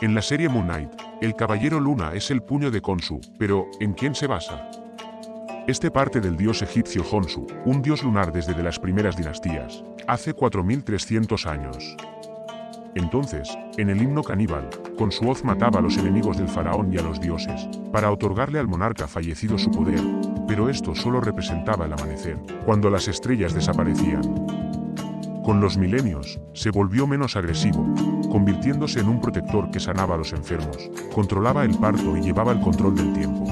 En la serie Moon Knight, el Caballero Luna es el puño de Khonsu, pero ¿en quién se basa? Este parte del dios egipcio Khonsu, un dios lunar desde las primeras dinastías, hace 4300 años. Entonces, en el himno caníbal, con su hoz mataba a los enemigos del faraón y a los dioses, para otorgarle al monarca fallecido su poder, pero esto solo representaba el amanecer, cuando las estrellas desaparecían. Con los milenios, se volvió menos agresivo, convirtiéndose en un protector que sanaba a los enfermos, controlaba el parto y llevaba el control del tiempo.